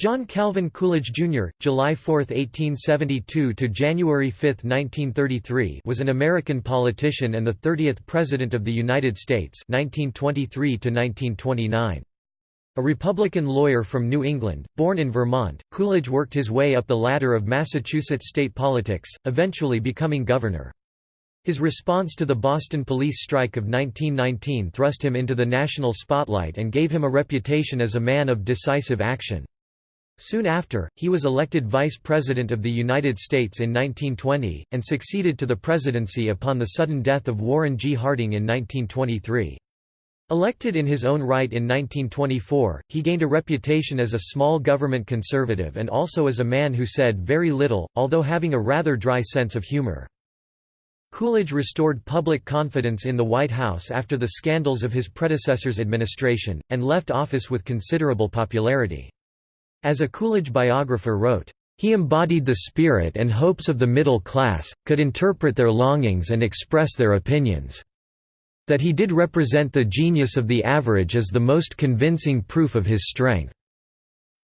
John Calvin Coolidge Jr., July 4, 1872 to January 5, 1933, was an American politician and the 30th President of the United States, 1923 to 1929. A Republican lawyer from New England, born in Vermont, Coolidge worked his way up the ladder of Massachusetts state politics, eventually becoming governor. His response to the Boston police strike of 1919 thrust him into the national spotlight and gave him a reputation as a man of decisive action. Soon after, he was elected Vice President of the United States in 1920, and succeeded to the presidency upon the sudden death of Warren G. Harding in 1923. Elected in his own right in 1924, he gained a reputation as a small government conservative and also as a man who said very little, although having a rather dry sense of humor. Coolidge restored public confidence in the White House after the scandals of his predecessor's administration, and left office with considerable popularity. As a Coolidge biographer wrote, he embodied the spirit and hopes of the middle class, could interpret their longings and express their opinions. That he did represent the genius of the average is the most convincing proof of his strength."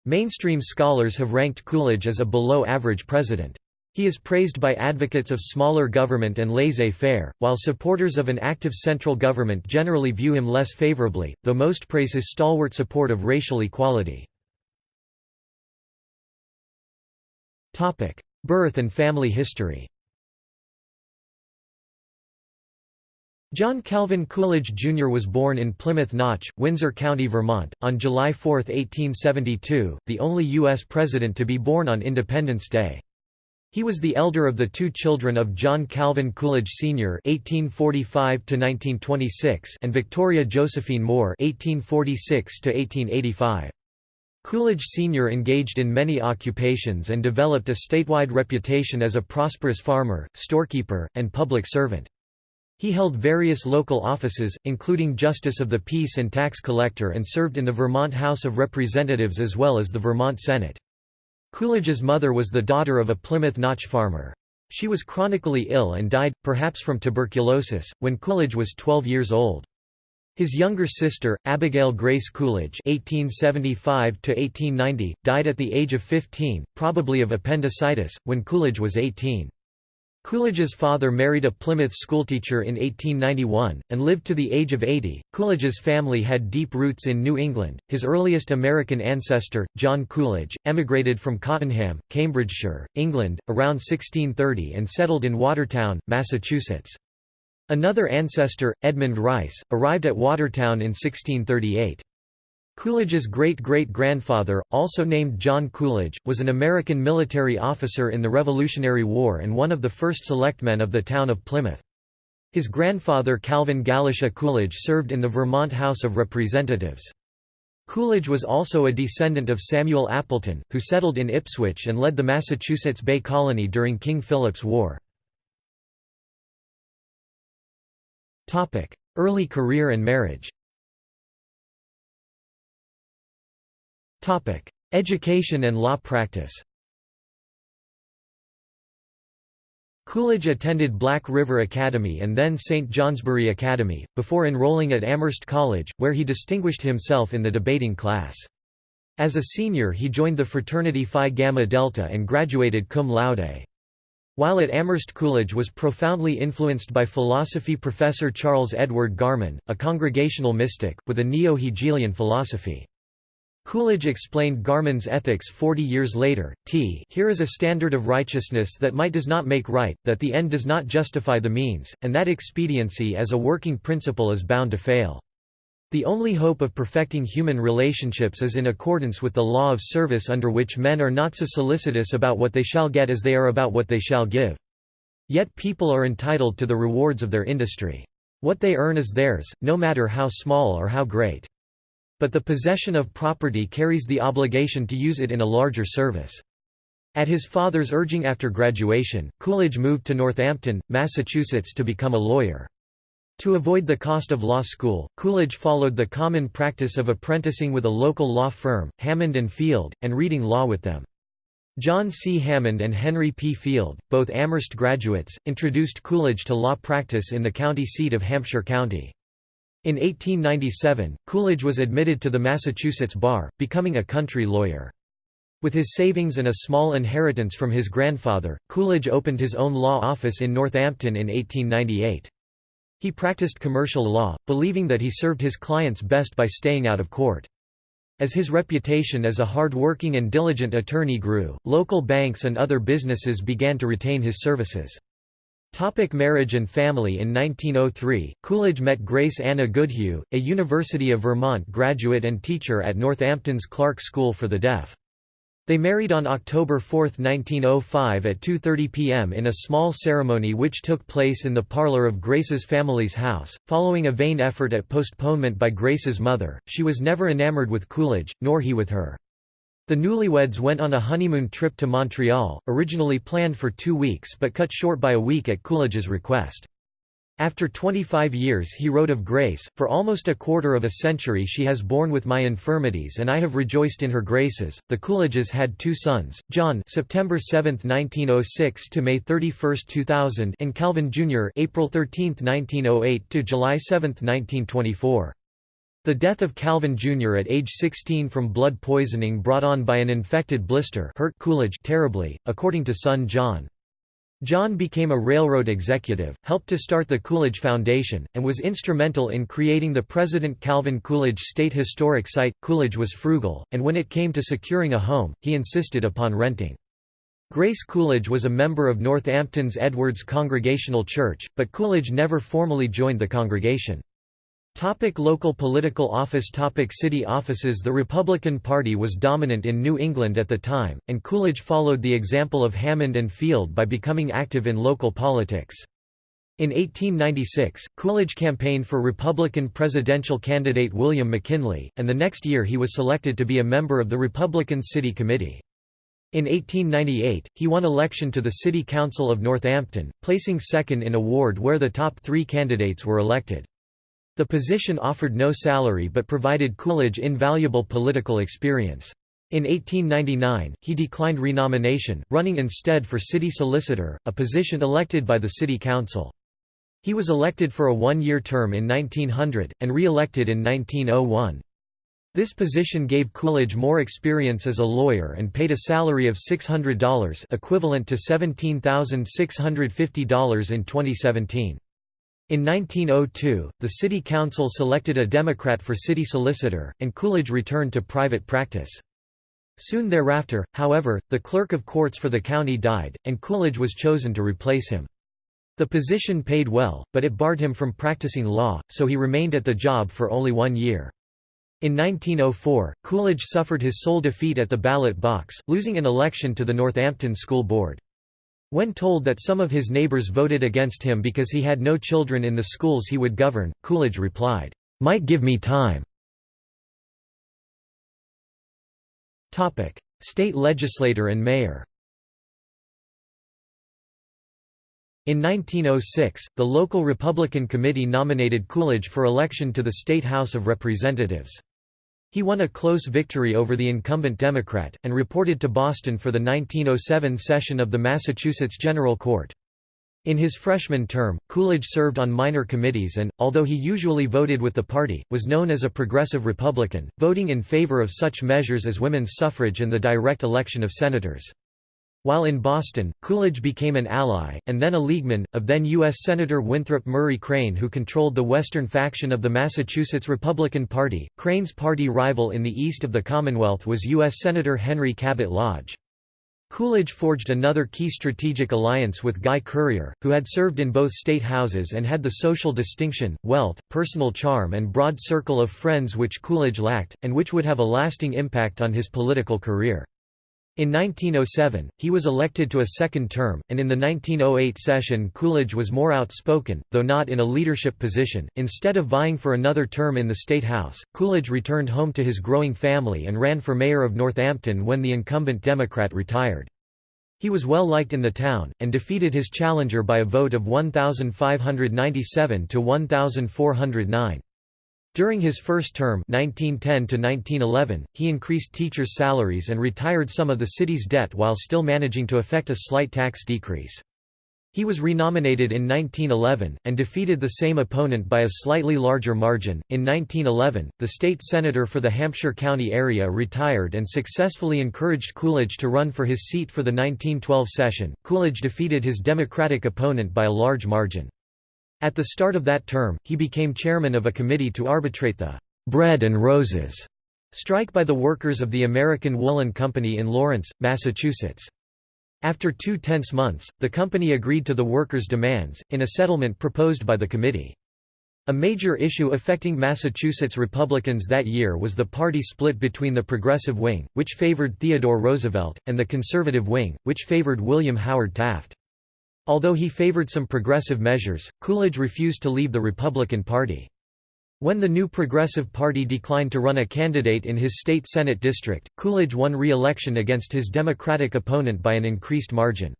Mainstream scholars have ranked Coolidge as a below-average president. He is praised by advocates of smaller government and laissez-faire, while supporters of an active central government generally view him less favorably, though most praise his stalwart support of racial equality. Birth and family history John Calvin Coolidge Jr. was born in Plymouth Notch, Windsor County, Vermont, on July 4, 1872, the only U.S. president to be born on Independence Day. He was the elder of the two children of John Calvin Coolidge Sr. (1845–1926) and Victoria Josephine Moore (1846–1885). Coolidge Sr. engaged in many occupations and developed a statewide reputation as a prosperous farmer, storekeeper, and public servant. He held various local offices, including Justice of the Peace and Tax Collector and served in the Vermont House of Representatives as well as the Vermont Senate. Coolidge's mother was the daughter of a Plymouth Notch farmer. She was chronically ill and died, perhaps from tuberculosis, when Coolidge was 12 years old. His younger sister, Abigail Grace Coolidge (1875–1890), died at the age of 15, probably of appendicitis, when Coolidge was 18. Coolidge's father married a Plymouth schoolteacher in 1891, and lived to the age of 80. Coolidge's family had deep roots in New England. His earliest American ancestor, John Coolidge, emigrated from Cottenham, Cambridgeshire, England, around 1630 and settled in Watertown, Massachusetts. Another ancestor, Edmund Rice, arrived at Watertown in 1638. Coolidge's great-great-grandfather, also named John Coolidge, was an American military officer in the Revolutionary War and one of the first selectmen of the town of Plymouth. His grandfather Calvin Galusha Coolidge served in the Vermont House of Representatives. Coolidge was also a descendant of Samuel Appleton, who settled in Ipswich and led the Massachusetts Bay Colony during King Philip's War. Early career and marriage Education and law practice Coolidge attended Black River Academy and then St. Johnsbury Academy, before enrolling at Amherst College, where he distinguished himself in the debating class. As a senior he joined the fraternity Phi Gamma Delta and graduated cum laude. While at Amherst Coolidge was profoundly influenced by philosophy professor Charles Edward Garman, a congregational mystic, with a neo-Hegelian philosophy. Coolidge explained Garman's ethics 40 years later, t here is a standard of righteousness that might does not make right, that the end does not justify the means, and that expediency as a working principle is bound to fail. The only hope of perfecting human relationships is in accordance with the law of service under which men are not so solicitous about what they shall get as they are about what they shall give. Yet people are entitled to the rewards of their industry. What they earn is theirs, no matter how small or how great. But the possession of property carries the obligation to use it in a larger service. At his father's urging after graduation, Coolidge moved to Northampton, Massachusetts to become a lawyer. To avoid the cost of law school, Coolidge followed the common practice of apprenticing with a local law firm, Hammond and Field, and reading law with them. John C. Hammond and Henry P. Field, both Amherst graduates, introduced Coolidge to law practice in the county seat of Hampshire County. In 1897, Coolidge was admitted to the Massachusetts bar, becoming a country lawyer. With his savings and a small inheritance from his grandfather, Coolidge opened his own law office in Northampton in 1898. He practiced commercial law, believing that he served his clients best by staying out of court. As his reputation as a hard-working and diligent attorney grew, local banks and other businesses began to retain his services. Topic marriage and family In 1903, Coolidge met Grace Anna Goodhue, a University of Vermont graduate and teacher at Northampton's Clark School for the Deaf. They married on October 4, 1905 at 2.30 p.m. in a small ceremony which took place in the parlor of Grace's family's house. Following a vain effort at postponement by Grace's mother, she was never enamored with Coolidge, nor he with her. The newlyweds went on a honeymoon trip to Montreal, originally planned for two weeks but cut short by a week at Coolidge's request. After 25 years he wrote of Grace, For almost a quarter of a century she has borne with my infirmities and I have rejoiced in her graces. The Coolidges had two sons, John September 7, 1906 to May 31, 2000 and Calvin Jr. April 13, 1908 to July 7, 1924. The death of Calvin Jr. at age 16 from blood poisoning brought on by an infected blister hurt Coolidge terribly, according to son John. John became a railroad executive, helped to start the Coolidge Foundation, and was instrumental in creating the President Calvin Coolidge State Historic Site. Coolidge was frugal, and when it came to securing a home, he insisted upon renting. Grace Coolidge was a member of Northampton's Edwards Congregational Church, but Coolidge never formally joined the congregation. Topic local political office Topic City offices The Republican Party was dominant in New England at the time, and Coolidge followed the example of Hammond and Field by becoming active in local politics. In 1896, Coolidge campaigned for Republican presidential candidate William McKinley, and the next year he was selected to be a member of the Republican City Committee. In 1898, he won election to the City Council of Northampton, placing second in a ward where the top three candidates were elected. The position offered no salary but provided Coolidge invaluable political experience. In 1899, he declined renomination, running instead for city solicitor, a position elected by the city council. He was elected for a one-year term in 1900, and re-elected in 1901. This position gave Coolidge more experience as a lawyer and paid a salary of $600 equivalent to $17,650 in 2017. In 1902, the city council selected a Democrat for city solicitor, and Coolidge returned to private practice. Soon thereafter, however, the clerk of courts for the county died, and Coolidge was chosen to replace him. The position paid well, but it barred him from practicing law, so he remained at the job for only one year. In 1904, Coolidge suffered his sole defeat at the ballot box, losing an election to the Northampton School Board. When told that some of his neighbors voted against him because he had no children in the schools he would govern, Coolidge replied, "'Might give me time." State legislator and mayor In 1906, the local Republican committee nominated Coolidge for election to the State House of Representatives. He won a close victory over the incumbent Democrat, and reported to Boston for the 1907 session of the Massachusetts General Court. In his freshman term, Coolidge served on minor committees and, although he usually voted with the party, was known as a progressive Republican, voting in favor of such measures as women's suffrage and the direct election of senators. While in Boston, Coolidge became an ally, and then a leagueman, of then U.S. Senator Winthrop Murray Crane who controlled the western faction of the Massachusetts Republican Party. Crane's party rival in the east of the Commonwealth was U.S. Senator Henry Cabot Lodge. Coolidge forged another key strategic alliance with Guy Currier, who had served in both state houses and had the social distinction, wealth, personal charm and broad circle of friends which Coolidge lacked, and which would have a lasting impact on his political career. In 1907, he was elected to a second term, and in the 1908 session Coolidge was more outspoken, though not in a leadership position. Instead of vying for another term in the State House, Coolidge returned home to his growing family and ran for mayor of Northampton when the incumbent Democrat retired. He was well liked in the town, and defeated his challenger by a vote of 1,597 to 1,409. During his first term 1910 -1911, he increased teachers' salaries and retired some of the city's debt while still managing to effect a slight tax decrease. He was renominated in 1911, and defeated the same opponent by a slightly larger margin. In 1911, the state senator for the Hampshire County area retired and successfully encouraged Coolidge to run for his seat for the 1912 session. Coolidge defeated his Democratic opponent by a large margin. At the start of that term, he became chairman of a committee to arbitrate the bread and roses strike by the workers of the American Woolen Company in Lawrence, Massachusetts. After two tense months, the company agreed to the workers' demands, in a settlement proposed by the committee. A major issue affecting Massachusetts Republicans that year was the party split between the progressive wing, which favored Theodore Roosevelt, and the conservative wing, which favored William Howard Taft. Although he favored some progressive measures, Coolidge refused to leave the Republican Party. When the new Progressive Party declined to run a candidate in his state Senate district, Coolidge won re-election against his Democratic opponent by an increased margin.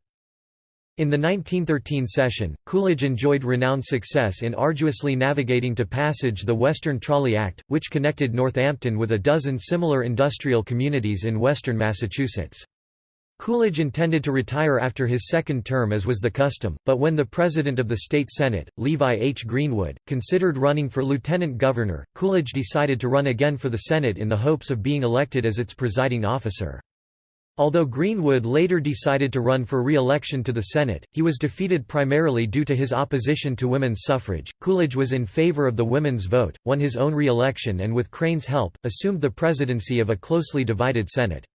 In the 1913 session, Coolidge enjoyed renowned success in arduously navigating to passage the Western Trolley Act, which connected Northampton with a dozen similar industrial communities in western Massachusetts. Coolidge intended to retire after his second term as was the custom, but when the president of the state senate, Levi H. Greenwood, considered running for lieutenant governor, Coolidge decided to run again for the Senate in the hopes of being elected as its presiding officer. Although Greenwood later decided to run for re-election to the Senate, he was defeated primarily due to his opposition to women's suffrage. Coolidge was in favor of the women's vote, won his own re-election and with Crane's help, assumed the presidency of a closely divided Senate.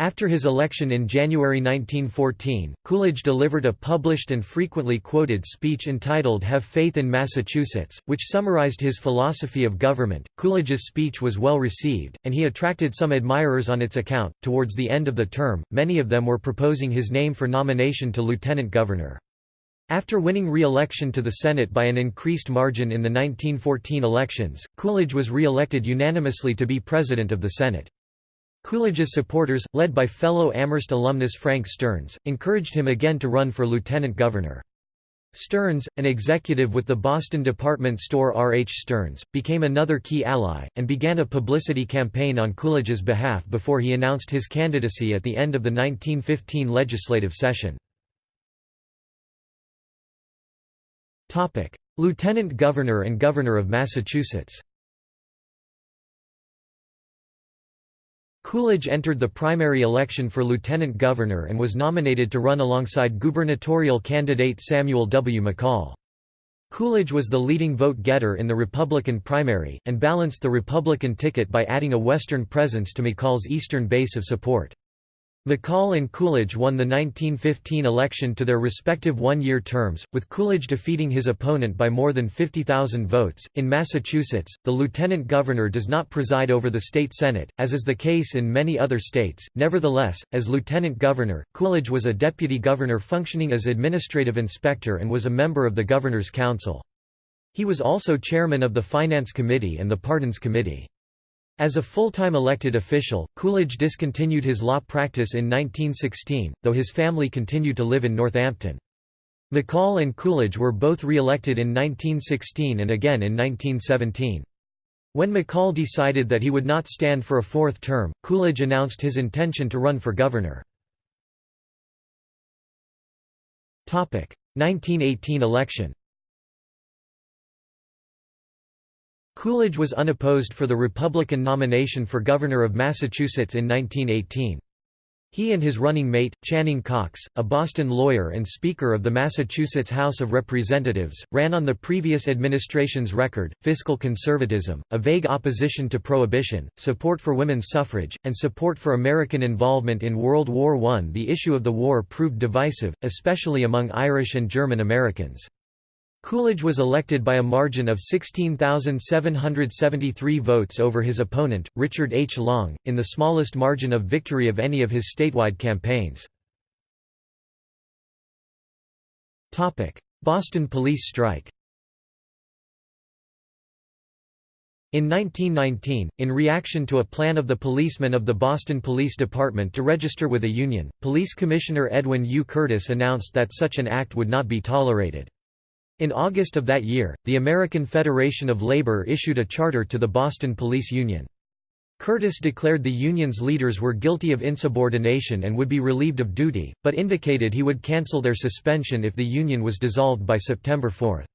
After his election in January 1914, Coolidge delivered a published and frequently quoted speech entitled Have Faith in Massachusetts, which summarized his philosophy of government. Coolidge's speech was well received, and he attracted some admirers on its account. Towards the end of the term, many of them were proposing his name for nomination to lieutenant governor. After winning re-election to the Senate by an increased margin in the 1914 elections, Coolidge was re-elected unanimously to be president of the Senate. Coolidge's supporters, led by fellow Amherst alumnus Frank Stearns, encouraged him again to run for lieutenant governor. Stearns, an executive with the Boston department store R. H. Stearns, became another key ally, and began a publicity campaign on Coolidge's behalf before he announced his candidacy at the end of the 1915 legislative session. Lieutenant Governor and Governor of Massachusetts Coolidge entered the primary election for lieutenant governor and was nominated to run alongside gubernatorial candidate Samuel W. McCall. Coolidge was the leading vote-getter in the Republican primary, and balanced the Republican ticket by adding a Western presence to McCall's eastern base of support. McCall and Coolidge won the 1915 election to their respective one-year terms, with Coolidge defeating his opponent by more than 50,000 votes. In Massachusetts, the lieutenant governor does not preside over the state senate, as is the case in many other states. Nevertheless, as lieutenant governor, Coolidge was a deputy governor functioning as administrative inspector and was a member of the governor's council. He was also chairman of the Finance Committee and the Pardons Committee. As a full-time elected official, Coolidge discontinued his law practice in 1916, though his family continued to live in Northampton. McCall and Coolidge were both re-elected in 1916 and again in 1917. When McCall decided that he would not stand for a fourth term, Coolidge announced his intention to run for governor. 1918 election Coolidge was unopposed for the Republican nomination for governor of Massachusetts in 1918. He and his running mate, Channing Cox, a Boston lawyer and Speaker of the Massachusetts House of Representatives, ran on the previous administration's record, fiscal conservatism, a vague opposition to prohibition, support for women's suffrage, and support for American involvement in World War I. The issue of the war proved divisive, especially among Irish and German Americans. Coolidge was elected by a margin of 16,773 votes over his opponent, Richard H. Long, in the smallest margin of victory of any of his statewide campaigns. Boston police strike In 1919, in reaction to a plan of the policemen of the Boston Police Department to register with a union, Police Commissioner Edwin U. Curtis announced that such an act would not be tolerated. In August of that year, the American Federation of Labor issued a charter to the Boston Police Union. Curtis declared the union's leaders were guilty of insubordination and would be relieved of duty, but indicated he would cancel their suspension if the union was dissolved by September 4.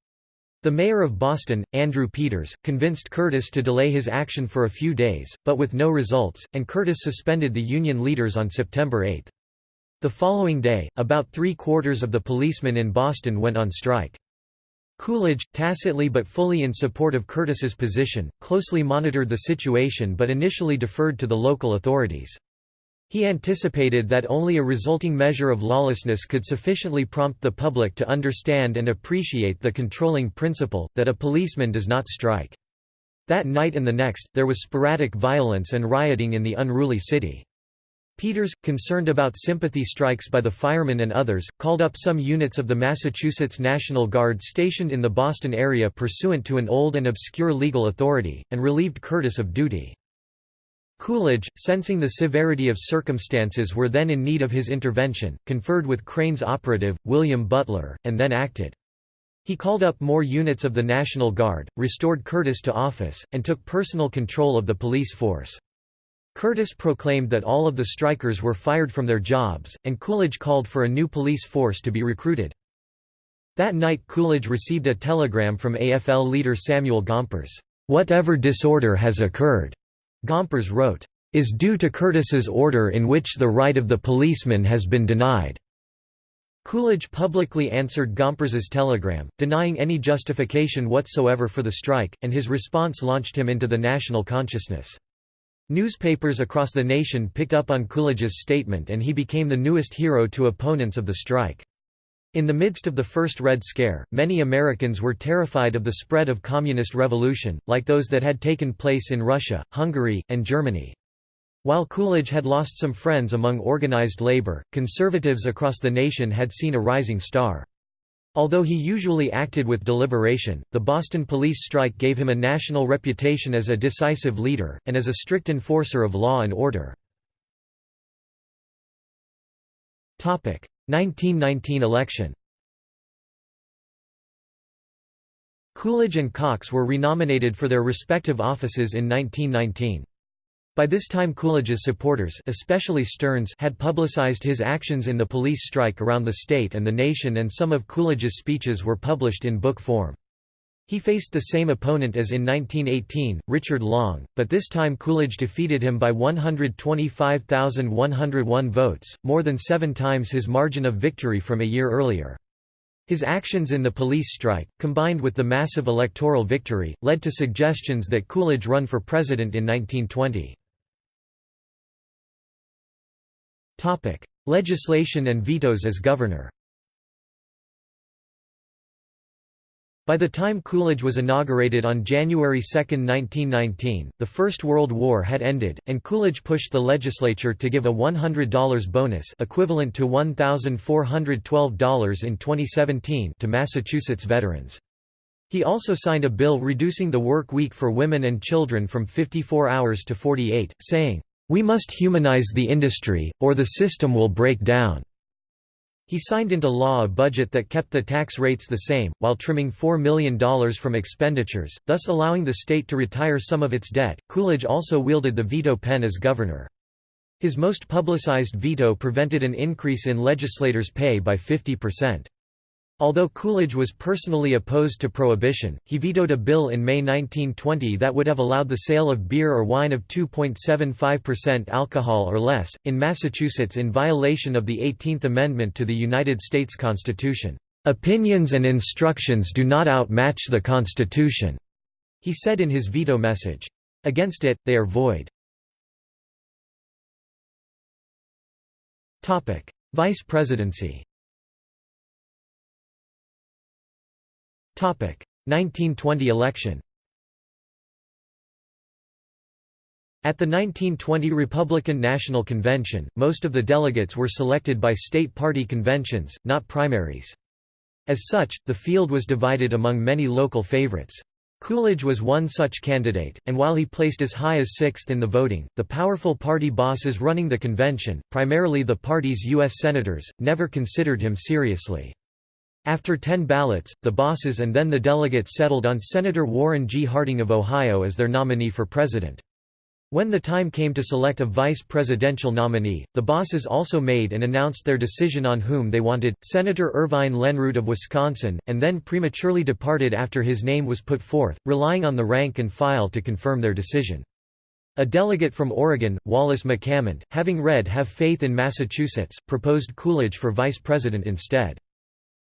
The mayor of Boston, Andrew Peters, convinced Curtis to delay his action for a few days, but with no results, and Curtis suspended the union leaders on September 8. The following day, about three-quarters of the policemen in Boston went on strike. Coolidge, tacitly but fully in support of Curtis's position, closely monitored the situation but initially deferred to the local authorities. He anticipated that only a resulting measure of lawlessness could sufficiently prompt the public to understand and appreciate the controlling principle, that a policeman does not strike. That night and the next, there was sporadic violence and rioting in the unruly city. Peters, concerned about sympathy strikes by the firemen and others, called up some units of the Massachusetts National Guard stationed in the Boston area pursuant to an old and obscure legal authority, and relieved Curtis of duty. Coolidge, sensing the severity of circumstances were then in need of his intervention, conferred with Crane's operative, William Butler, and then acted. He called up more units of the National Guard, restored Curtis to office, and took personal control of the police force. Curtis proclaimed that all of the strikers were fired from their jobs, and Coolidge called for a new police force to be recruited. That night Coolidge received a telegram from AFL leader Samuel Gompers, "'Whatever disorder has occurred,' Gompers wrote, "'is due to Curtis's order in which the right of the policeman has been denied.' Coolidge publicly answered Gompers's telegram, denying any justification whatsoever for the strike, and his response launched him into the national consciousness. Newspapers across the nation picked up on Coolidge's statement and he became the newest hero to opponents of the strike. In the midst of the First Red Scare, many Americans were terrified of the spread of communist revolution, like those that had taken place in Russia, Hungary, and Germany. While Coolidge had lost some friends among organized labor, conservatives across the nation had seen a rising star. Although he usually acted with deliberation, the Boston police strike gave him a national reputation as a decisive leader, and as a strict enforcer of law and order. 1919 election Coolidge and Cox were renominated for their respective offices in 1919. By this time Coolidge's supporters especially Stearns had publicized his actions in the police strike around the state and the nation and some of Coolidge's speeches were published in book form. He faced the same opponent as in 1918, Richard Long, but this time Coolidge defeated him by 125,101 votes, more than seven times his margin of victory from a year earlier. His actions in the police strike, combined with the massive electoral victory, led to suggestions that Coolidge run for president in 1920. Legislation and vetoes as governor. By the time Coolidge was inaugurated on January 2, 1919, the First World War had ended, and Coolidge pushed the legislature to give a $100 bonus equivalent to $1,412 in 2017 to Massachusetts veterans. He also signed a bill reducing the work week for women and children from 54 hours to 48, saying, we must humanize the industry, or the system will break down." He signed into law a budget that kept the tax rates the same, while trimming $4 million from expenditures, thus allowing the state to retire some of its debt. Coolidge also wielded the veto pen as governor. His most publicized veto prevented an increase in legislators' pay by 50%. Although Coolidge was personally opposed to prohibition, he vetoed a bill in May 1920 that would have allowed the sale of beer or wine of 2.75% alcohol or less, in Massachusetts in violation of the 18th Amendment to the United States Constitution. "...opinions and instructions do not outmatch the Constitution," he said in his veto message. Against it, they are void. Vice presidency 1920 election At the 1920 Republican National Convention, most of the delegates were selected by state party conventions, not primaries. As such, the field was divided among many local favorites. Coolidge was one such candidate, and while he placed as high as sixth in the voting, the powerful party bosses running the convention, primarily the party's U.S. senators, never considered him seriously. After ten ballots, the bosses and then the delegates settled on Senator Warren G. Harding of Ohio as their nominee for president. When the time came to select a vice presidential nominee, the bosses also made and announced their decision on whom they wanted, Senator Irvine Lenroot of Wisconsin, and then prematurely departed after his name was put forth, relying on the rank and file to confirm their decision. A delegate from Oregon, Wallace McCammond, having read Have Faith in Massachusetts, proposed Coolidge for vice president instead.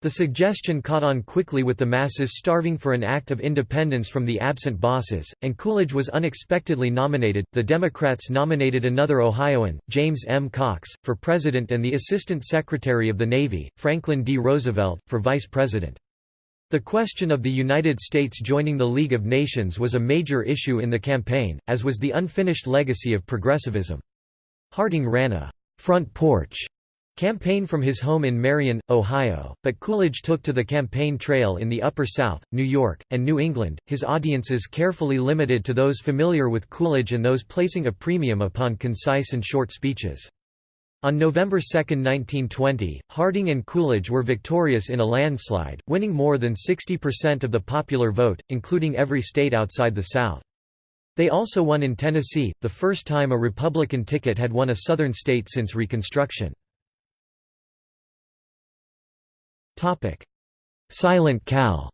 The suggestion caught on quickly with the masses starving for an act of independence from the absent bosses, and Coolidge was unexpectedly nominated. The Democrats nominated another Ohioan, James M. Cox, for president and the Assistant Secretary of the Navy, Franklin D. Roosevelt, for vice president. The question of the United States joining the League of Nations was a major issue in the campaign, as was the unfinished legacy of progressivism. Harding ran a front porch campaign from his home in Marion, Ohio, but Coolidge took to the campaign trail in the Upper South, New York, and New England, his audiences carefully limited to those familiar with Coolidge and those placing a premium upon concise and short speeches. On November 2, 1920, Harding and Coolidge were victorious in a landslide, winning more than 60% of the popular vote, including every state outside the South. They also won in Tennessee, the first time a Republican ticket had won a Southern state since Reconstruction. Silent Cal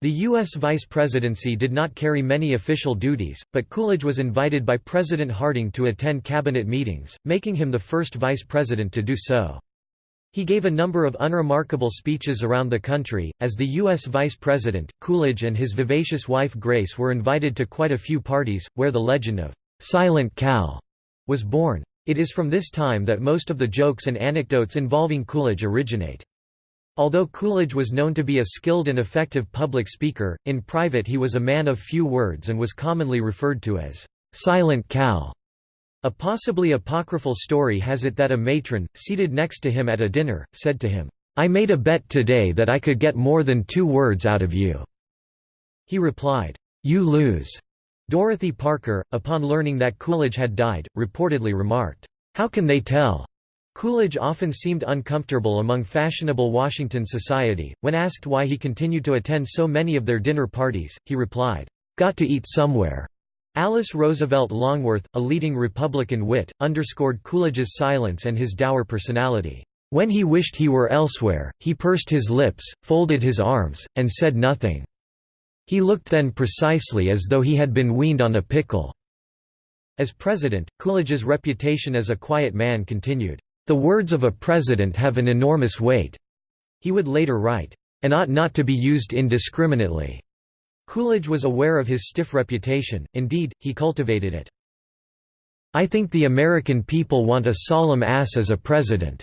The U.S. vice presidency did not carry many official duties, but Coolidge was invited by President Harding to attend cabinet meetings, making him the first vice president to do so. He gave a number of unremarkable speeches around the country. As the U.S. vice president, Coolidge and his vivacious wife Grace were invited to quite a few parties, where the legend of Silent Cal was born. It is from this time that most of the jokes and anecdotes involving Coolidge originate. Although Coolidge was known to be a skilled and effective public speaker, in private he was a man of few words and was commonly referred to as Silent Cal. A possibly apocryphal story has it that a matron, seated next to him at a dinner, said to him, I made a bet today that I could get more than two words out of you. He replied, You lose. Dorothy Parker, upon learning that Coolidge had died, reportedly remarked, "'How can they tell?' Coolidge often seemed uncomfortable among fashionable Washington society. When asked why he continued to attend so many of their dinner parties, he replied, Got to eat somewhere. Alice Roosevelt Longworth, a leading Republican wit, underscored Coolidge's silence and his dour personality. When he wished he were elsewhere, he pursed his lips, folded his arms, and said nothing. He looked then precisely as though he had been weaned on a pickle." As president, Coolidge's reputation as a quiet man continued, "...the words of a president have an enormous weight." He would later write, "...and ought not to be used indiscriminately." Coolidge was aware of his stiff reputation, indeed, he cultivated it. I think the American people want a solemn ass as a president."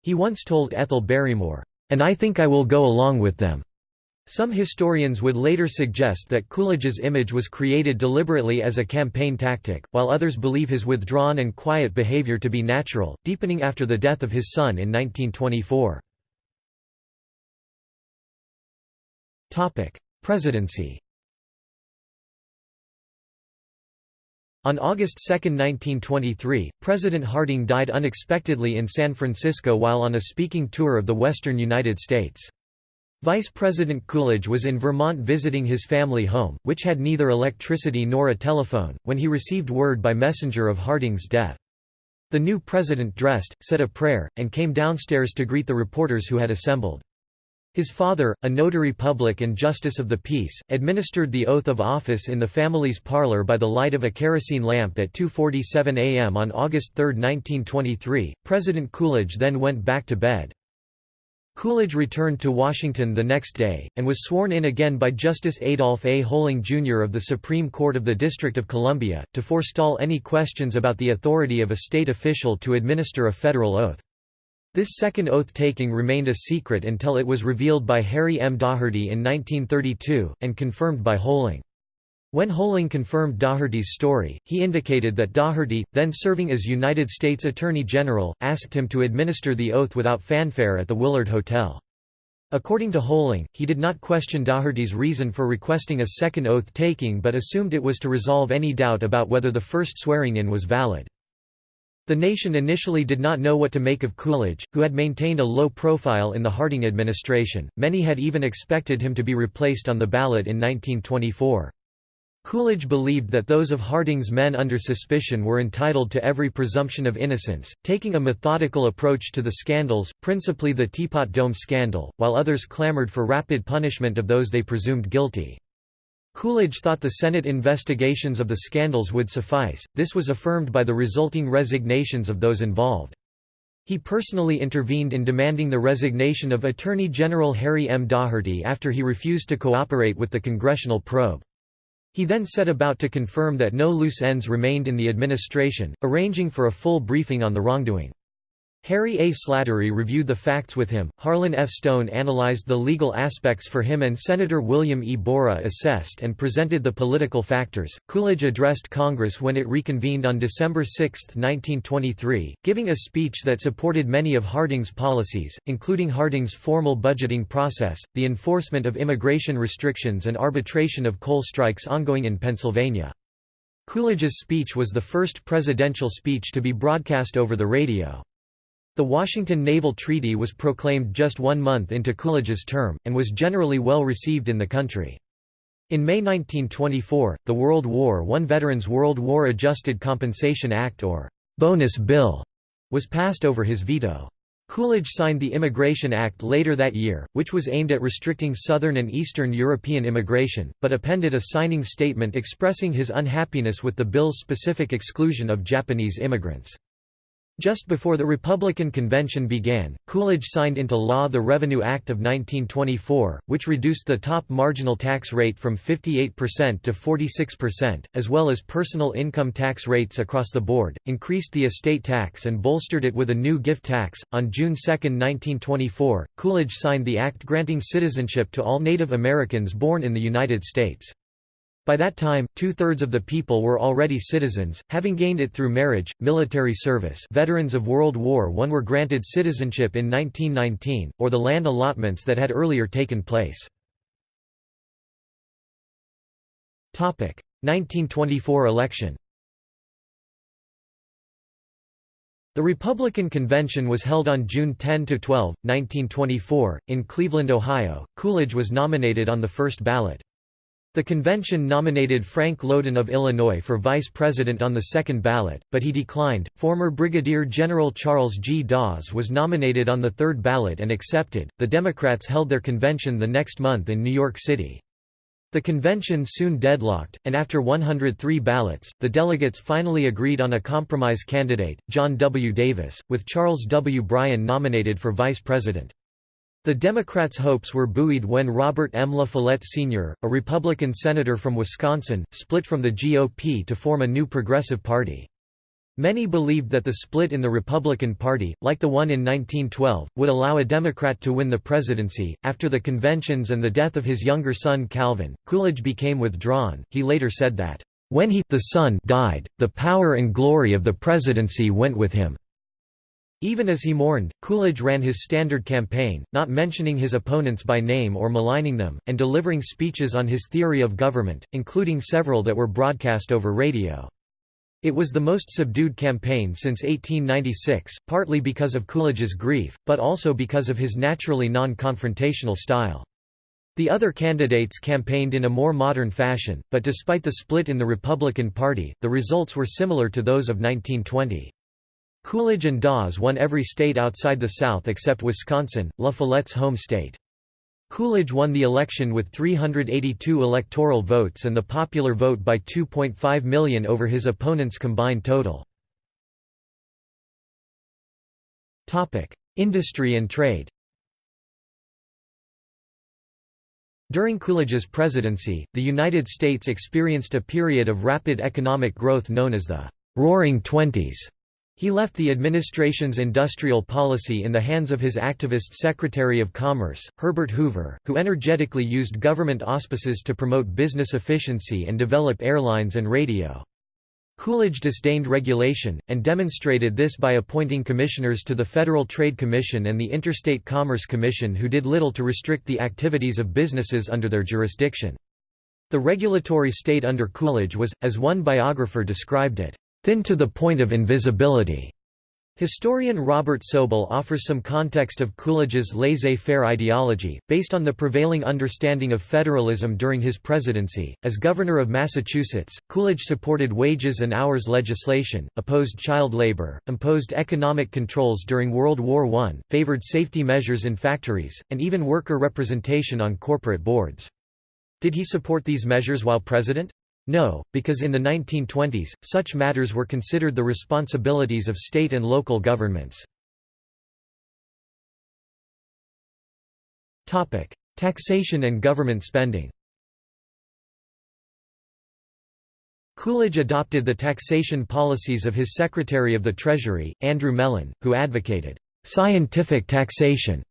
He once told Ethel Barrymore, "And I think I will go along with them." Some historians would later suggest that Coolidge's image was created deliberately as a campaign tactic, while others believe his withdrawn and quiet behavior to be natural, deepening after the death of his son in 1924. Presidency On August 2, 1923, President Harding died unexpectedly in San Francisco while on a speaking tour of the western United States. Vice President Coolidge was in Vermont visiting his family home, which had neither electricity nor a telephone, when he received word by messenger of Harding's death. The new president dressed, said a prayer, and came downstairs to greet the reporters who had assembled. His father, a notary public and justice of the peace, administered the oath of office in the family's parlor by the light of a kerosene lamp at 2.47 a.m. on August 3, 1923. President Coolidge then went back to bed. Coolidge returned to Washington the next day, and was sworn in again by Justice Adolph A. Hoehling Jr. of the Supreme Court of the District of Columbia, to forestall any questions about the authority of a state official to administer a federal oath. This second oath-taking remained a secret until it was revealed by Harry M. Daugherty in 1932, and confirmed by Hoehling. When Hoehling confirmed Daugherty's story, he indicated that Daugherty, then serving as United States Attorney General, asked him to administer the oath without fanfare at the Willard Hotel. According to Hoehling, he did not question Daugherty's reason for requesting a second oath-taking but assumed it was to resolve any doubt about whether the first swearing-in was valid. The nation initially did not know what to make of Coolidge, who had maintained a low profile in the Harding administration. Many had even expected him to be replaced on the ballot in 1924. Coolidge believed that those of Harding's men under suspicion were entitled to every presumption of innocence, taking a methodical approach to the scandals, principally the Teapot Dome scandal, while others clamored for rapid punishment of those they presumed guilty. Coolidge thought the Senate investigations of the scandals would suffice, this was affirmed by the resulting resignations of those involved. He personally intervened in demanding the resignation of Attorney General Harry M. Daugherty after he refused to cooperate with the congressional probe. He then set about to confirm that no loose ends remained in the administration, arranging for a full briefing on the wrongdoing. Harry A. Slattery reviewed the facts with him, Harlan F. Stone analyzed the legal aspects for him and Senator William E. Borah assessed and presented the political factors. Coolidge addressed Congress when it reconvened on December 6, 1923, giving a speech that supported many of Harding's policies, including Harding's formal budgeting process, the enforcement of immigration restrictions and arbitration of coal strikes ongoing in Pennsylvania. Coolidge's speech was the first presidential speech to be broadcast over the radio. The Washington Naval Treaty was proclaimed just one month into Coolidge's term, and was generally well received in the country. In May 1924, the World War I Veterans World War Adjusted Compensation Act or «bonus bill» was passed over his veto. Coolidge signed the Immigration Act later that year, which was aimed at restricting Southern and Eastern European immigration, but appended a signing statement expressing his unhappiness with the bill's specific exclusion of Japanese immigrants. Just before the Republican convention began, Coolidge signed into law the Revenue Act of 1924, which reduced the top marginal tax rate from 58% to 46%, as well as personal income tax rates across the board, increased the estate tax and bolstered it with a new gift tax. On June 2, 1924, Coolidge signed the act granting citizenship to all Native Americans born in the United States. By that time, two-thirds of the people were already citizens, having gained it through marriage, military service veterans of World War I were granted citizenship in 1919, or the land allotments that had earlier taken place. 1924 election The Republican convention was held on June 10 to 12, 1924, in Cleveland, Ohio. Coolidge was nominated on the first ballot. The convention nominated Frank Lowden of Illinois for vice president on the second ballot, but he declined. Former Brigadier General Charles G. Dawes was nominated on the third ballot and accepted. The Democrats held their convention the next month in New York City. The convention soon deadlocked, and after 103 ballots, the delegates finally agreed on a compromise candidate, John W. Davis, with Charles W. Bryan nominated for vice president. The Democrats' hopes were buoyed when Robert M. La Follette Sr., a Republican senator from Wisconsin, split from the GOP to form a new progressive party. Many believed that the split in the Republican Party, like the one in 1912, would allow a Democrat to win the presidency. After the conventions and the death of his younger son Calvin, Coolidge became withdrawn. He later said that, When he the son died, the power and glory of the presidency went with him. Even as he mourned, Coolidge ran his standard campaign, not mentioning his opponents by name or maligning them, and delivering speeches on his theory of government, including several that were broadcast over radio. It was the most subdued campaign since 1896, partly because of Coolidge's grief, but also because of his naturally non-confrontational style. The other candidates campaigned in a more modern fashion, but despite the split in the Republican Party, the results were similar to those of 1920. Coolidge and Dawes won every state outside the South except Wisconsin, La Follette's home state. Coolidge won the election with 382 electoral votes and the popular vote by 2.5 million over his opponent's combined total. Industry and trade During Coolidge's presidency, the United States experienced a period of rapid economic growth known as the «Roaring Twenties». He left the administration's industrial policy in the hands of his activist Secretary of Commerce, Herbert Hoover, who energetically used government auspices to promote business efficiency and develop airlines and radio. Coolidge disdained regulation, and demonstrated this by appointing commissioners to the Federal Trade Commission and the Interstate Commerce Commission who did little to restrict the activities of businesses under their jurisdiction. The regulatory state under Coolidge was, as one biographer described it, thin to the point of invisibility. Historian Robert Sobel offers some context of Coolidge's laissez-faire ideology, based on the prevailing understanding of federalism during his presidency. As governor of Massachusetts, Coolidge supported wages and hours legislation, opposed child labor, imposed economic controls during World War I, favored safety measures in factories, and even worker representation on corporate boards. Did he support these measures while president? No, because in the 1920s, such matters were considered the responsibilities of state and local governments. Taxation and government spending Coolidge adopted the taxation policies of his Secretary of the Treasury, Andrew Mellon, who advocated «scientific taxation»,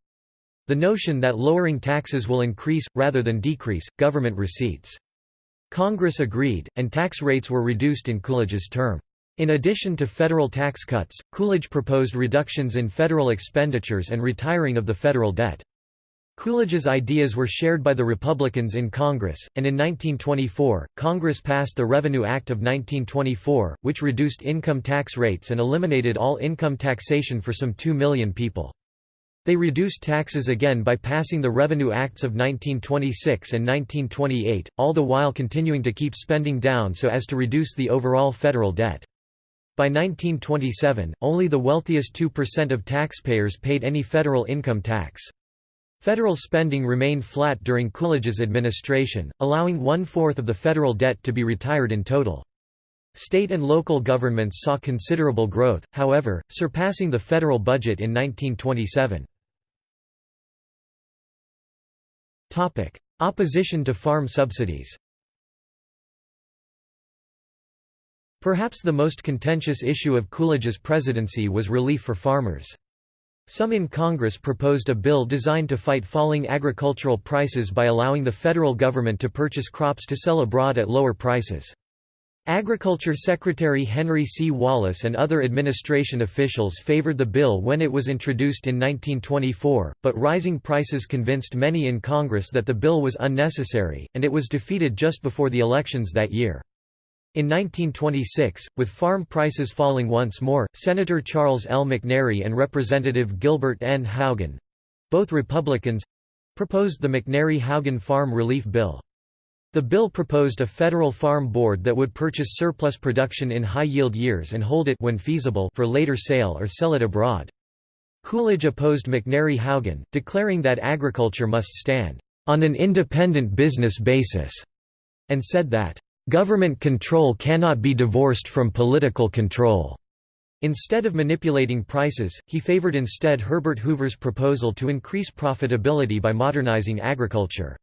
the notion that lowering taxes will increase, rather than decrease, government receipts. Congress agreed, and tax rates were reduced in Coolidge's term. In addition to federal tax cuts, Coolidge proposed reductions in federal expenditures and retiring of the federal debt. Coolidge's ideas were shared by the Republicans in Congress, and in 1924, Congress passed the Revenue Act of 1924, which reduced income tax rates and eliminated all income taxation for some 2 million people. They reduced taxes again by passing the Revenue Acts of 1926 and 1928, all the while continuing to keep spending down so as to reduce the overall federal debt. By 1927, only the wealthiest 2% of taxpayers paid any federal income tax. Federal spending remained flat during Coolidge's administration, allowing one-fourth of the federal debt to be retired in total. State and local governments saw considerable growth, however, surpassing the federal budget in 1927. Opposition to farm subsidies Perhaps the most contentious issue of Coolidge's presidency was relief for farmers. Some in Congress proposed a bill designed to fight falling agricultural prices by allowing the federal government to purchase crops to sell abroad at lower prices. Agriculture Secretary Henry C. Wallace and other administration officials favored the bill when it was introduced in 1924, but rising prices convinced many in Congress that the bill was unnecessary, and it was defeated just before the elections that year. In 1926, with farm prices falling once more, Senator Charles L. McNary and Representative Gilbert N. Haugen—both Republicans—proposed the McNary-Haugen Farm Relief Bill. The bill proposed a federal farm board that would purchase surplus production in high-yield years and hold it when feasible for later sale or sell it abroad. Coolidge opposed McNary-Haugen, declaring that agriculture must stand on an independent business basis, and said that government control cannot be divorced from political control. Instead of manipulating prices, he favored instead Herbert Hoover's proposal to increase profitability by modernizing agriculture.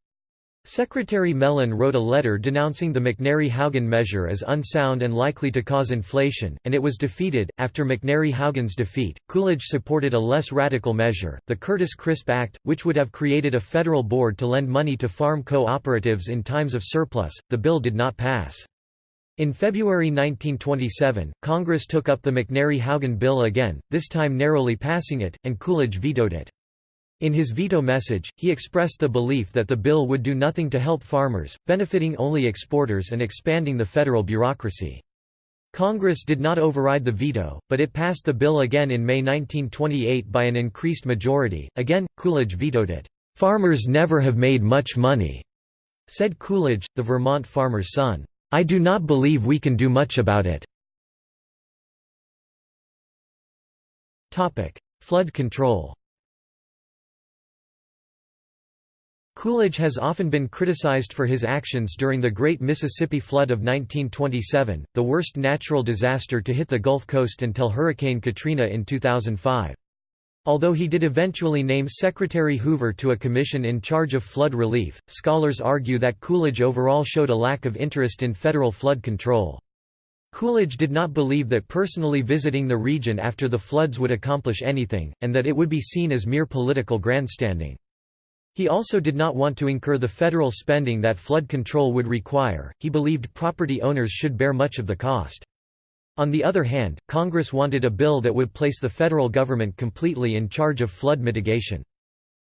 Secretary Mellon wrote a letter denouncing the McNary-Haugen measure as unsound and likely to cause inflation, and it was defeated. After McNary-Haugen's defeat, Coolidge supported a less radical measure, the Curtis-Crisp Act, which would have created a federal board to lend money to farm cooperatives in times of surplus. The bill did not pass. In February 1927, Congress took up the McNary-Haugen bill again, this time narrowly passing it, and Coolidge vetoed it. In his veto message, he expressed the belief that the bill would do nothing to help farmers, benefiting only exporters and expanding the federal bureaucracy. Congress did not override the veto, but it passed the bill again in May 1928 by an increased majority. Again, Coolidge vetoed it. Farmers never have made much money, said Coolidge, the Vermont farmer's son. I do not believe we can do much about it. Topic: Flood control Coolidge has often been criticized for his actions during the Great Mississippi Flood of 1927, the worst natural disaster to hit the Gulf Coast until Hurricane Katrina in 2005. Although he did eventually name Secretary Hoover to a commission in charge of flood relief, scholars argue that Coolidge overall showed a lack of interest in federal flood control. Coolidge did not believe that personally visiting the region after the floods would accomplish anything, and that it would be seen as mere political grandstanding. He also did not want to incur the federal spending that flood control would require, he believed property owners should bear much of the cost. On the other hand, Congress wanted a bill that would place the federal government completely in charge of flood mitigation.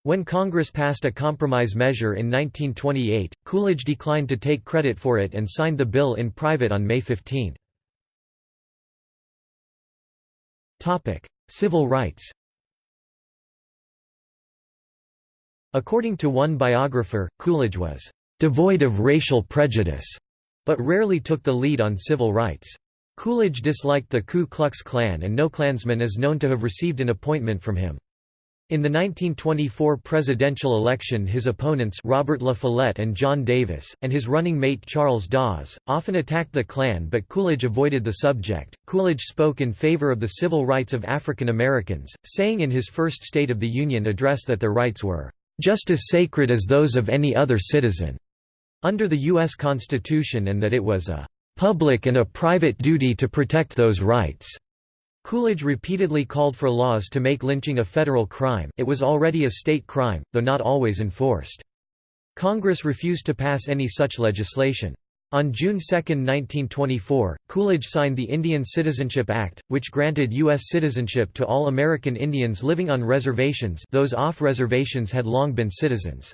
When Congress passed a compromise measure in 1928, Coolidge declined to take credit for it and signed the bill in private on May 15. Civil rights According to one biographer, Coolidge was devoid of racial prejudice, but rarely took the lead on civil rights. Coolidge disliked the Ku Klux Klan and no Klansman is known to have received an appointment from him. In the 1924 presidential election his opponents Robert La Follette and John Davis, and his running mate Charles Dawes, often attacked the Klan but Coolidge avoided the subject. Coolidge spoke in favor of the civil rights of African Americans, saying in his first State of the Union address that their rights were just as sacred as those of any other citizen under the U.S. Constitution and that it was a public and a private duty to protect those rights. Coolidge repeatedly called for laws to make lynching a federal crime it was already a state crime, though not always enforced. Congress refused to pass any such legislation. On June 2, 1924, Coolidge signed the Indian Citizenship Act, which granted U.S. citizenship to all American Indians living on reservations those off reservations had long been citizens.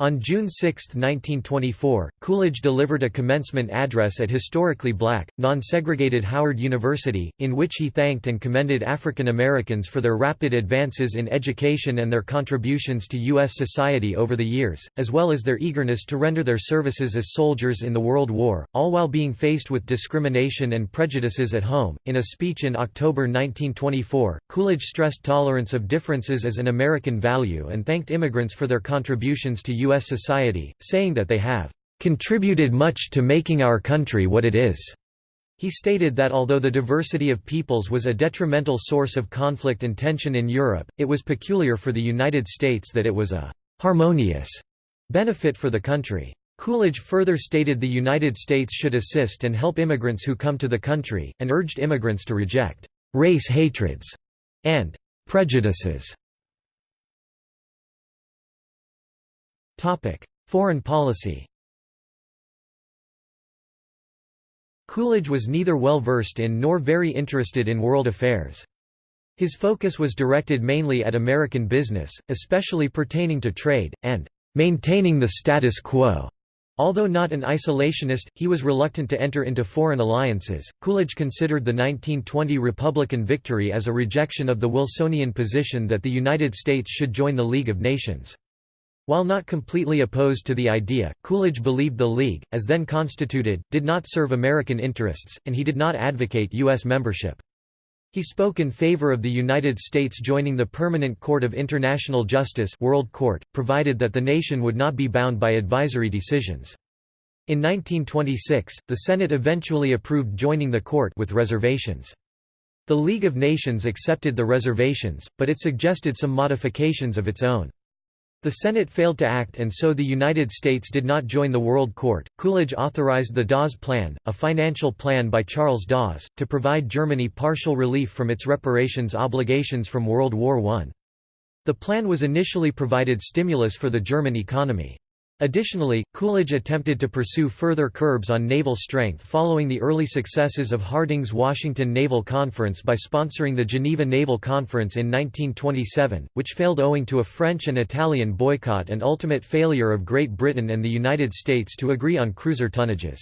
On June 6, 1924, Coolidge delivered a commencement address at historically black, non-segregated Howard University, in which he thanked and commended African Americans for their rapid advances in education and their contributions to U.S. society over the years, as well as their eagerness to render their services as soldiers in the World War, all while being faced with discrimination and prejudices at home. In a speech in October 1924, Coolidge stressed tolerance of differences as an American value and thanked immigrants for their contributions to U.S. society, saying that they have contributed much to making our country what it is. He stated that although the diversity of peoples was a detrimental source of conflict and tension in Europe, it was peculiar for the United States that it was a harmonious benefit for the country. Coolidge further stated the United States should assist and help immigrants who come to the country, and urged immigrants to reject race hatreds and prejudices. Foreign policy Coolidge was neither well versed in nor very interested in world affairs. His focus was directed mainly at American business, especially pertaining to trade, and maintaining the status quo. Although not an isolationist, he was reluctant to enter into foreign alliances. Coolidge considered the 1920 Republican victory as a rejection of the Wilsonian position that the United States should join the League of Nations. While not completely opposed to the idea, Coolidge believed the League, as then constituted, did not serve American interests, and he did not advocate U.S. membership. He spoke in favor of the United States joining the Permanent Court of International Justice World Court, provided that the nation would not be bound by advisory decisions. In 1926, the Senate eventually approved joining the court with reservations. The League of Nations accepted the reservations, but it suggested some modifications of its own. The Senate failed to act and so the United States did not join the World Court. Coolidge authorized the Dawes Plan, a financial plan by Charles Dawes, to provide Germany partial relief from its reparations obligations from World War I. The plan was initially provided stimulus for the German economy. Additionally, Coolidge attempted to pursue further curbs on naval strength following the early successes of Harding's Washington Naval Conference by sponsoring the Geneva Naval Conference in 1927, which failed owing to a French and Italian boycott and ultimate failure of Great Britain and the United States to agree on cruiser tonnages.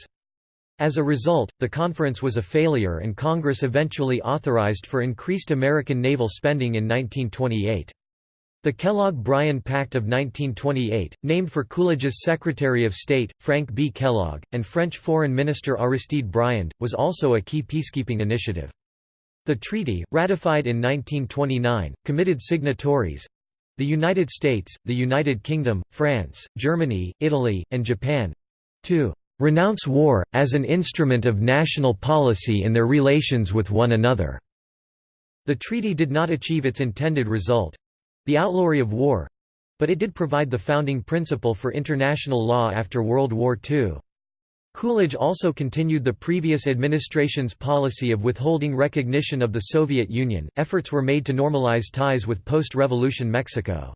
As a result, the conference was a failure and Congress eventually authorized for increased American naval spending in 1928. The Kellogg-Briand Pact of 1928, named for Coolidge's Secretary of State, Frank B. Kellogg, and French Foreign Minister Aristide Briand, was also a key peacekeeping initiative. The treaty, ratified in 1929, committed signatories—the United States, the United Kingdom, France, Germany, Italy, and Japan—to "...renounce war, as an instrument of national policy in their relations with one another." The treaty did not achieve its intended result, the outlawry of war but it did provide the founding principle for international law after World War II. Coolidge also continued the previous administration's policy of withholding recognition of the Soviet Union. Efforts were made to normalize ties with post revolution Mexico.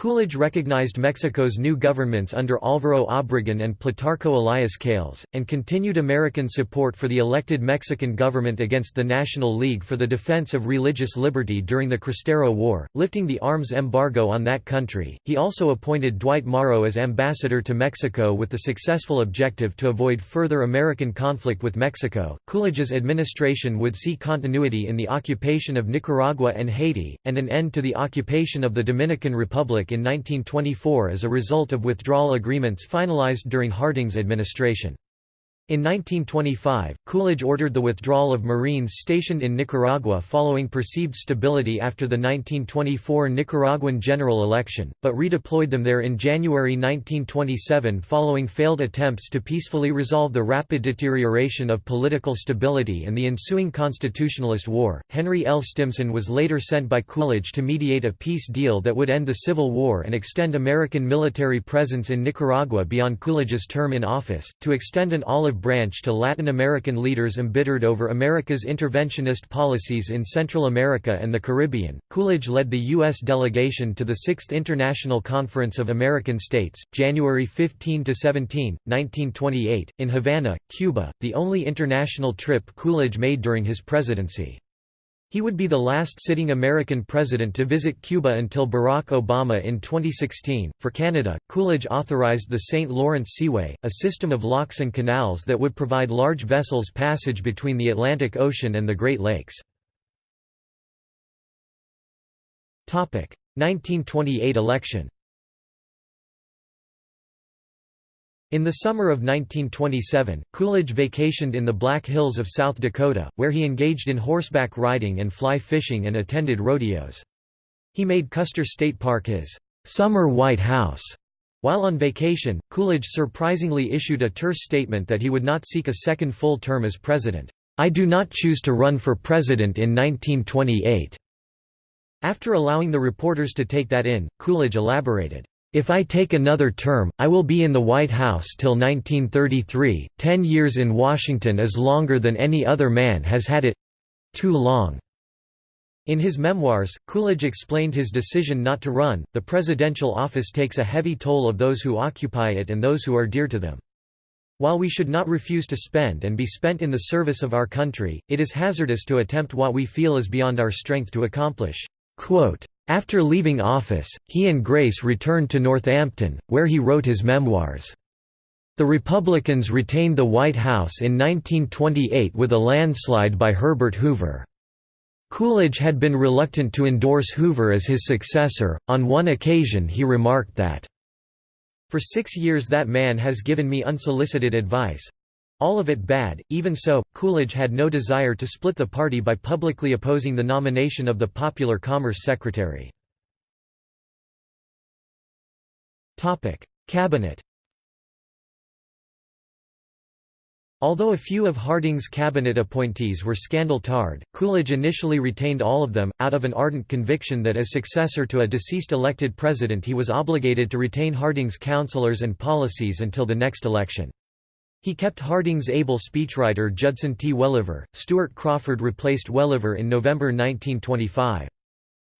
Coolidge recognized Mexico's new governments under Álvaro Obregón and Plutarco Elias Calles, and continued American support for the elected Mexican government against the National League for the Defense of Religious Liberty during the Cristero War, lifting the arms embargo on that country. He also appointed Dwight Morrow as ambassador to Mexico with the successful objective to avoid further American conflict with Mexico. Coolidge's administration would see continuity in the occupation of Nicaragua and Haiti, and an end to the occupation of the Dominican Republic in 1924 as a result of withdrawal agreements finalized during Harding's administration. In 1925, Coolidge ordered the withdrawal of Marines stationed in Nicaragua following perceived stability after the 1924 Nicaraguan general election, but redeployed them there in January 1927 following failed attempts to peacefully resolve the rapid deterioration of political stability and the ensuing Constitutionalist War. Henry L. Stimson was later sent by Coolidge to mediate a peace deal that would end the Civil War and extend American military presence in Nicaragua beyond Coolidge's term in office, to extend an olive branch to Latin American leaders embittered over America's interventionist policies in Central America and the Caribbean. Coolidge led the U.S. delegation to the Sixth International Conference of American States, January 15 to 17, 1928, in Havana, Cuba, the only international trip Coolidge made during his presidency. He would be the last sitting American president to visit Cuba until Barack Obama in 2016. For Canada, Coolidge authorized the St. Lawrence Seaway, a system of locks and canals that would provide large vessels passage between the Atlantic Ocean and the Great Lakes. 1928 election In the summer of 1927, Coolidge vacationed in the Black Hills of South Dakota, where he engaged in horseback riding and fly fishing and attended rodeos. He made Custer State Park his summer White House. While on vacation, Coolidge surprisingly issued a terse statement that he would not seek a second full term as president. I do not choose to run for president in 1928. After allowing the reporters to take that in, Coolidge elaborated, if I take another term, I will be in the White House till 1933. Ten years in Washington is longer than any other man has had it too long. In his memoirs, Coolidge explained his decision not to run. The presidential office takes a heavy toll of those who occupy it and those who are dear to them. While we should not refuse to spend and be spent in the service of our country, it is hazardous to attempt what we feel is beyond our strength to accomplish. Quote, after leaving office, he and Grace returned to Northampton, where he wrote his memoirs. The Republicans retained the White House in 1928 with a landslide by Herbert Hoover. Coolidge had been reluctant to endorse Hoover as his successor. On one occasion, he remarked that, For six years, that man has given me unsolicited advice. All of it bad, even so, Coolidge had no desire to split the party by publicly opposing the nomination of the popular Commerce Secretary. Cabinet Although a few of Harding's cabinet appointees were scandal-tarred, Coolidge initially retained all of them, out of an ardent conviction that as successor to a deceased elected president he was obligated to retain Harding's counselors and policies until the next election. He kept Harding's able speechwriter Judson T. Welliver. Stuart Crawford replaced Welliver in November 1925.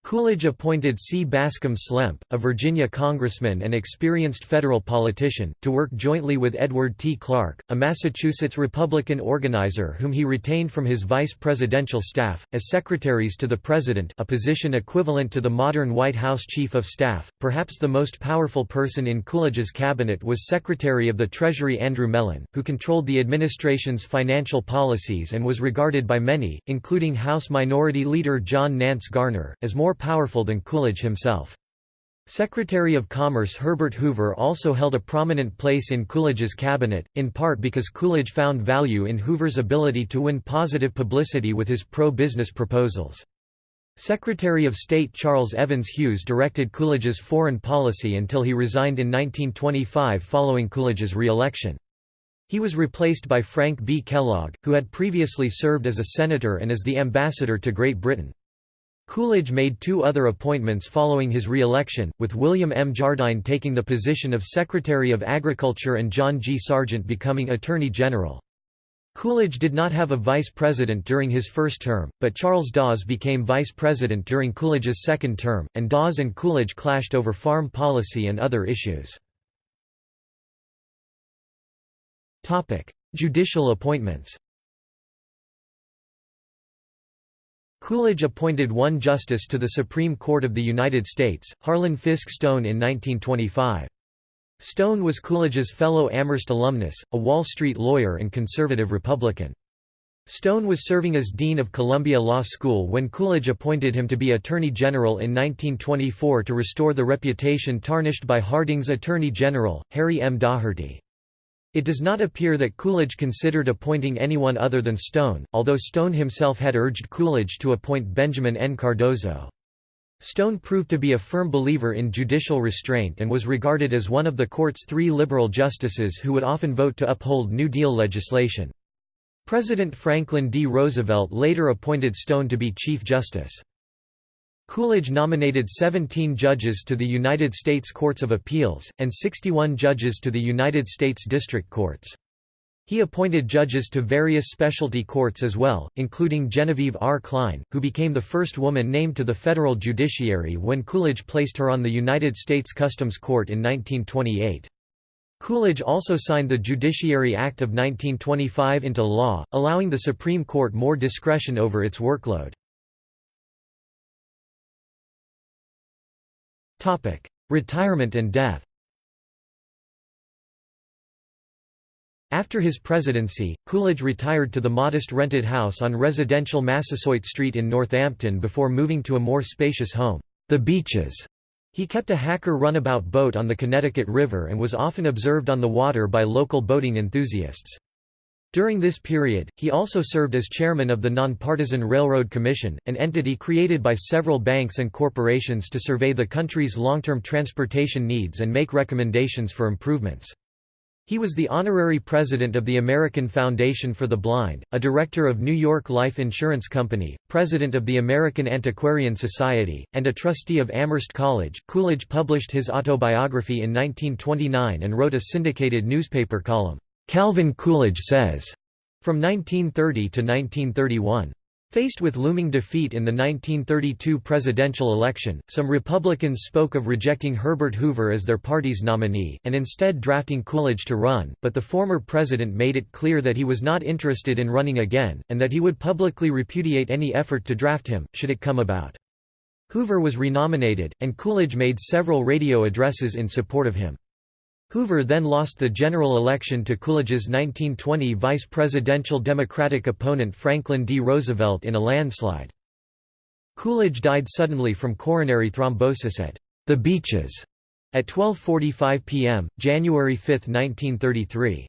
Coolidge appointed C. Bascom Slemp, a Virginia congressman and experienced federal politician, to work jointly with Edward T. Clark, a Massachusetts Republican organizer whom he retained from his vice presidential staff, as secretaries to the President a position equivalent to the modern White House Chief of Staff. Perhaps the most powerful person in Coolidge's cabinet was Secretary of the Treasury Andrew Mellon, who controlled the administration's financial policies and was regarded by many, including House Minority Leader John Nance Garner, as more more powerful than Coolidge himself. Secretary of Commerce Herbert Hoover also held a prominent place in Coolidge's cabinet, in part because Coolidge found value in Hoover's ability to win positive publicity with his pro-business proposals. Secretary of State Charles Evans Hughes directed Coolidge's foreign policy until he resigned in 1925 following Coolidge's re-election. He was replaced by Frank B. Kellogg, who had previously served as a senator and as the ambassador to Great Britain. Coolidge made two other appointments following his re-election, with William M. Jardine taking the position of Secretary of Agriculture and John G. Sargent becoming Attorney General. Coolidge did not have a vice president during his first term, but Charles Dawes became vice president during Coolidge's second term, and Dawes and Coolidge clashed over farm policy and other issues. Judicial appointments Coolidge appointed one justice to the Supreme Court of the United States, Harlan Fiske Stone in 1925. Stone was Coolidge's fellow Amherst alumnus, a Wall Street lawyer and conservative Republican. Stone was serving as Dean of Columbia Law School when Coolidge appointed him to be Attorney General in 1924 to restore the reputation tarnished by Harding's Attorney General, Harry M. Daugherty. It does not appear that Coolidge considered appointing anyone other than Stone, although Stone himself had urged Coolidge to appoint Benjamin N. Cardozo. Stone proved to be a firm believer in judicial restraint and was regarded as one of the court's three liberal justices who would often vote to uphold New Deal legislation. President Franklin D. Roosevelt later appointed Stone to be Chief Justice. Coolidge nominated 17 judges to the United States Courts of Appeals, and 61 judges to the United States District Courts. He appointed judges to various specialty courts as well, including Genevieve R. Cline, who became the first woman named to the federal judiciary when Coolidge placed her on the United States Customs Court in 1928. Coolidge also signed the Judiciary Act of 1925 into law, allowing the Supreme Court more discretion over its workload. Retirement and death After his presidency, Coolidge retired to the modest rented house on residential Massasoit Street in Northampton before moving to a more spacious home, The Beeches. He kept a Hacker runabout boat on the Connecticut River and was often observed on the water by local boating enthusiasts. During this period, he also served as chairman of the Nonpartisan Railroad Commission, an entity created by several banks and corporations to survey the country's long-term transportation needs and make recommendations for improvements. He was the honorary president of the American Foundation for the Blind, a director of New York Life Insurance Company, president of the American Antiquarian Society, and a trustee of Amherst College. Coolidge published his autobiography in 1929 and wrote a syndicated newspaper column, Calvin Coolidge Says, from 1930 to 1931. Faced with looming defeat in the 1932 presidential election, some Republicans spoke of rejecting Herbert Hoover as their party's nominee, and instead drafting Coolidge to run, but the former president made it clear that he was not interested in running again, and that he would publicly repudiate any effort to draft him, should it come about. Hoover was renominated, and Coolidge made several radio addresses in support of him. Hoover then lost the general election to Coolidge's 1920 vice presidential Democratic opponent Franklin D. Roosevelt in a landslide. Coolidge died suddenly from coronary thrombosis at the Beeches at 12.45 p.m., January 5, 1933.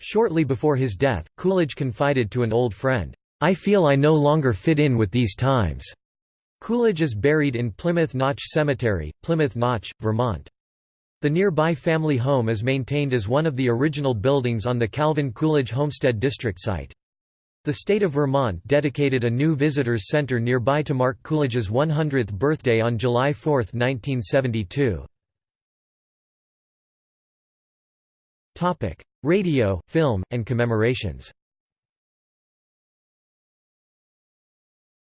Shortly before his death, Coolidge confided to an old friend, "'I feel I no longer fit in with these times." Coolidge is buried in Plymouth Notch Cemetery, Plymouth Notch, Vermont. The nearby family home is maintained as one of the original buildings on the Calvin Coolidge Homestead District site. The state of Vermont dedicated a new visitors center nearby to mark Coolidge's 100th birthday on July 4, 1972. Radio, film, and commemorations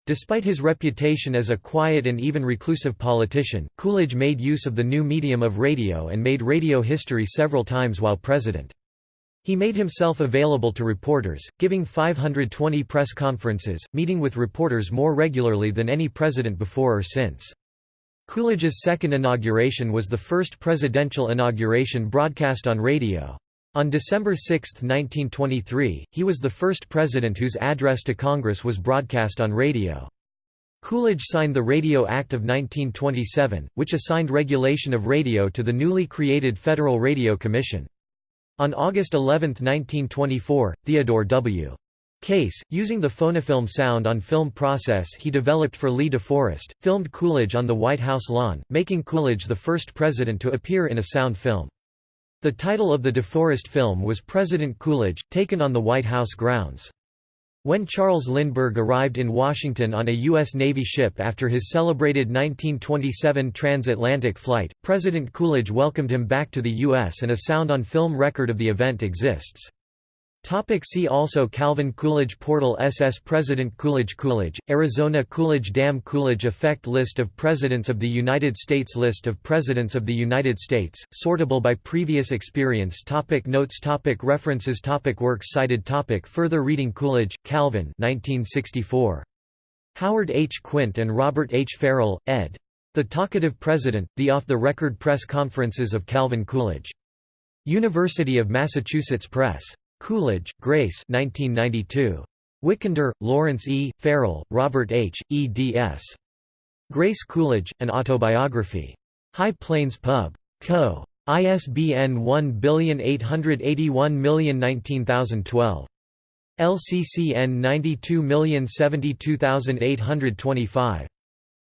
Despite his reputation as a quiet and even reclusive politician, Coolidge made use of the new medium of radio and made radio history several times while president. He made himself available to reporters, giving 520 press conferences, meeting with reporters more regularly than any president before or since. Coolidge's second inauguration was the first presidential inauguration broadcast on radio. On December 6, 1923, he was the first president whose address to Congress was broadcast on radio. Coolidge signed the Radio Act of 1927, which assigned regulation of radio to the newly created Federal Radio Commission. On August 11, 1924, Theodore W. Case, using the phonofilm sound on film process he developed for Lee DeForest, filmed Coolidge on the White House lawn, making Coolidge the first president to appear in a sound film. The title of the DeForest film was President Coolidge, taken on the White House grounds. When Charles Lindbergh arrived in Washington on a U.S. Navy ship after his celebrated 1927 transatlantic flight, President Coolidge welcomed him back to the U.S. and a sound-on-film record of the event exists. Topic see also Calvin Coolidge Portal SS President Coolidge Coolidge, Arizona Coolidge Dam Coolidge Effect List of Presidents of the United States List of Presidents of the United States, sortable by previous experience topic Notes topic References topic Works cited topic Further reading Coolidge, Calvin 1964. Howard H. Quint and Robert H. Farrell, ed. The Talkative President, The Off-the-Record Press Conferences of Calvin Coolidge. University of Massachusetts Press. Coolidge, Grace 1992. Wikander, Lawrence E., Farrell, Robert H., eds. Grace Coolidge, An Autobiography. High Plains Pub. Co. ISBN 1881019012. LCCN 92072825.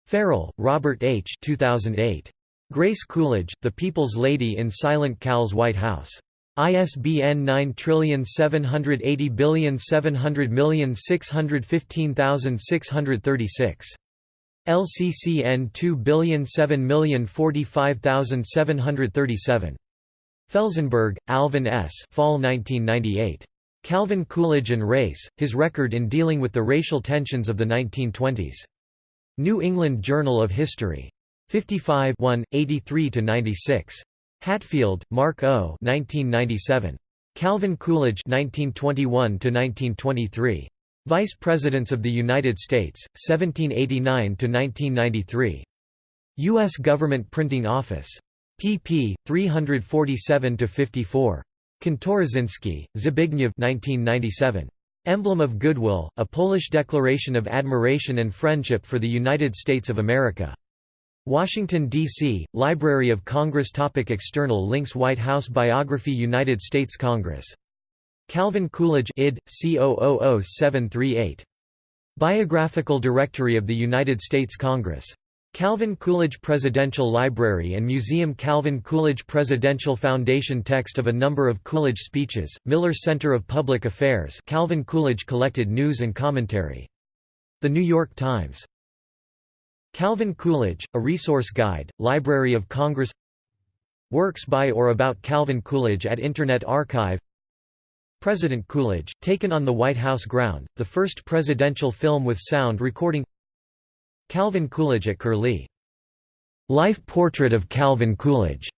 Farrell, Robert H. 2008. Grace Coolidge, The People's Lady in Silent Cal's White House. ISBN 9780700615636. LCCN 2007045737. Felzenberg, Alvin S. Fall 1998. Calvin Coolidge and Race, His Record in Dealing with the Racial Tensions of the 1920s. New England Journal of History. 55 83–96. Hatfield, Mark O. 1997. Calvin Coolidge 1921–1923. Vice Presidents of the United States, 1789–1993. U.S. Government Printing Office. pp. 347–54. Kantorosinski, Zbigniew 1997. Emblem of Goodwill, A Polish Declaration of Admiration and Friendship for the United States of America. Washington, D.C., Library of Congress Topic External links White House Biography United States Congress. Calvin Coolidge id. C000738. Biographical Directory of the United States Congress. Calvin Coolidge Presidential Library and Museum Calvin Coolidge Presidential Foundation Text of a number of Coolidge speeches, Miller Center of Public Affairs Calvin Coolidge collected news and commentary. The New York Times. Calvin Coolidge, A Resource Guide, Library of Congress. Works by or about Calvin Coolidge at Internet Archive. President Coolidge, taken on the White House ground, the first presidential film with sound recording. Calvin Coolidge at Curlie. Life Portrait of Calvin Coolidge.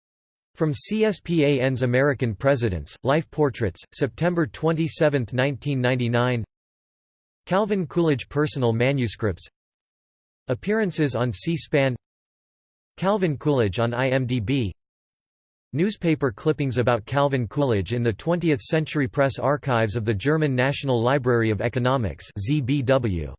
From CSPAN's American Presidents, Life Portraits, September 27, 1999 Calvin Coolidge Personal Manuscripts Appearances on C-SPAN Calvin Coolidge on IMDb Newspaper clippings about Calvin Coolidge in the 20th Century Press Archives of the German National Library of Economics ZBW.